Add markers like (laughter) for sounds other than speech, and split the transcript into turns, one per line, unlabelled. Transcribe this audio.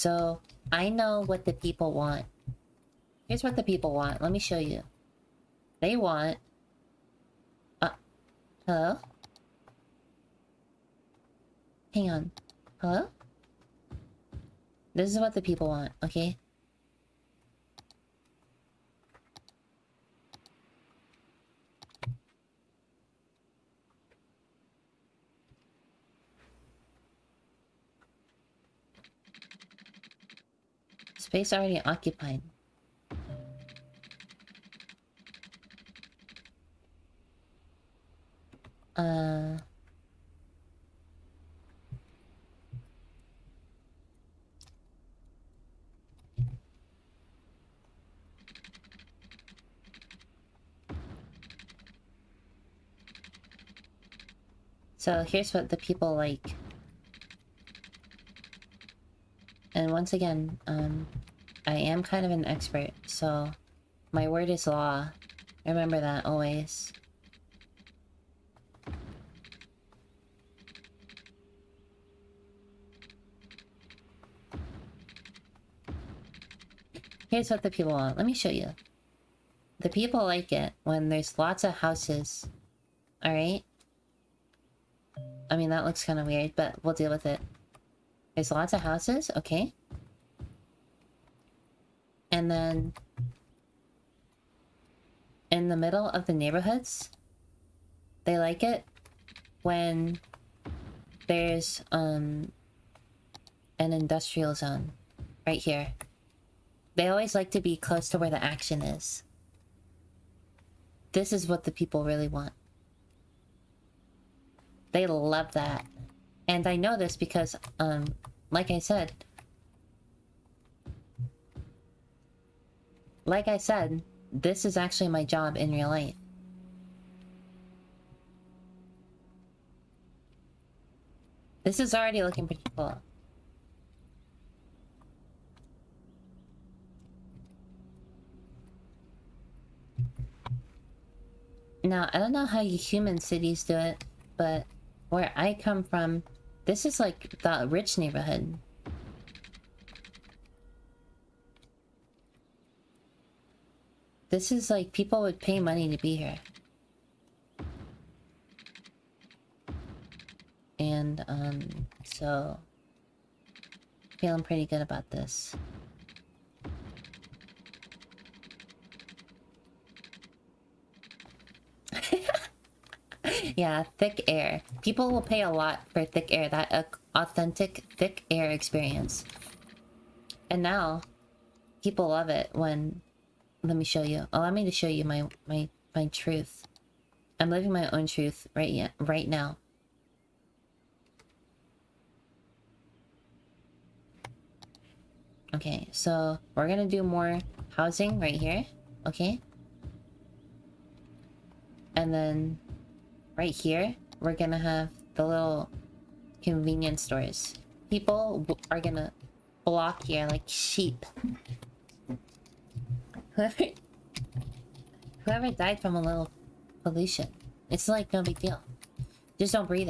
So, I know what the people want. Here's what the people want. Let me show you. They want... Uh, hello? Hang on. Hello? This is what the people want, okay? Space already occupied. Uh... So here's what the people like. And once again, um, I am kind of an expert, so my word is law. Remember that always. Here's what the people want. Let me show you. The people like it when there's lots of houses. Alright? I mean, that looks kind of weird, but we'll deal with it. There's lots of houses, okay. And then... In the middle of the neighborhoods, they like it when there's um an industrial zone right here. They always like to be close to where the action is. This is what the people really want. They love that. And I know this because, um, like I said... Like I said, this is actually my job in real life. This is already looking pretty cool. Now, I don't know how human cities do it, but where I come from, this is like the rich neighborhood. This is like people would pay money to be here. And, um, so... Feeling pretty good about this. (laughs) yeah, thick air. People will pay a lot for thick air. That authentic thick air experience. And now, people love it when... Let me show you. Allow me to show you my my my truth. I'm living my own truth right yet, right now. Okay, so we're gonna do more housing right here. Okay. And then right here, we're gonna have the little convenience stores. People are gonna block here like sheep. Whoever... Whoever died from a little pollution. It's like no big deal. Just don't breathe it.